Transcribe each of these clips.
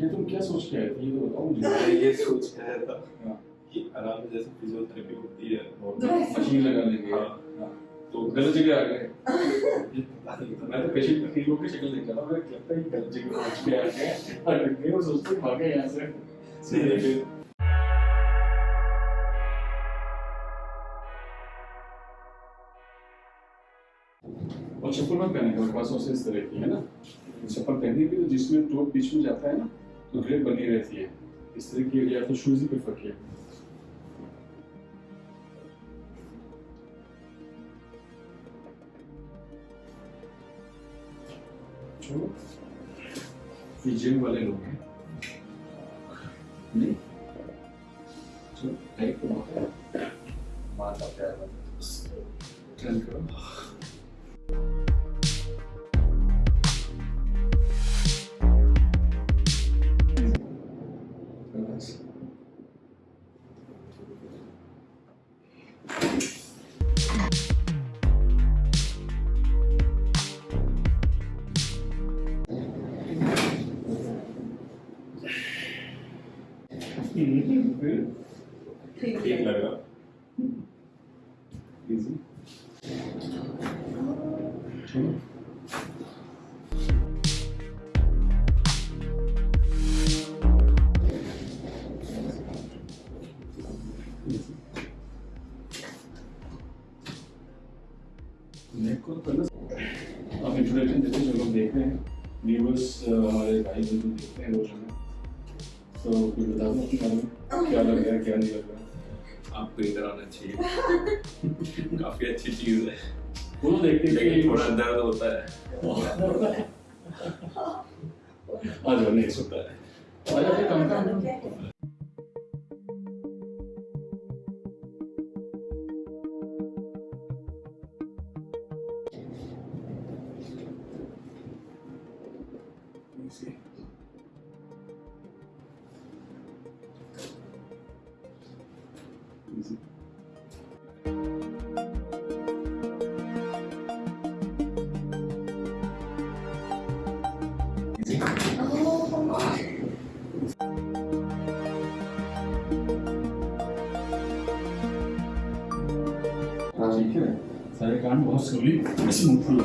क्या तुम क्या सोच के आए थे ये तो बताओ मुझे मैं ये सोच के आया था हाँ। कि आराम से जैसे फिजियोथेरेपी होती है मशीन लगा लेंगे। हाँ। हाँ। तो गलत जगह आ गए। ये था मैं तो पेशेंट की लोगों की शक्ल देख रहा था। मुझे लगता है गलत जगह पहुँच के आ गए और गए और सोचते हैं, भागे यहाँ से। सही और चप्पल मत पहने करो खासतौर से इस तरह की है ना? चप्पल पहनने की तो जिसमें टो बीच में जाता है ना तो ग्रेप बनी रहती है। इस तरह की या तो शूज़ ही प्रेफर किया। ये जिम वाले लोग हैं। नहीं। चलो टाइप है माता प्यार ट्रेन करो। Easy. Two. को आप इंट्रोडक्शन देते जो लोग देख रहे हैं। व्यूअर्स हमारे भाई बंधु देखते हैं रोज हमें तो कुछ बता दो अपने बारे में। क्या लग रहा है क्या नहीं लग रहा आपको इधर आना चाहिए। काफ़ी अच्छी चीज़ है। वो तो देखते हैं लेकिन थोड़ा दर्द होता है। आ जाओ नहीं सोता है। आ जाओ कम 이제. 이제. 아. 이렇게 자기가 한 모습이 다시 못 풀러.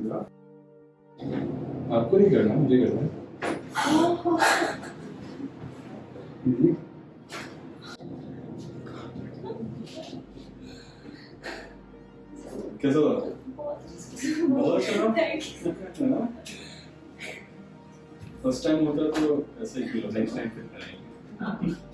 सांस आपको नहीं करना, मुझे करना। है Easy. कैसा था अच्छा फ़र्स्ट टाइम होता तो ऐसे ही नेक्स्ट टाइम फिर करेंगे। है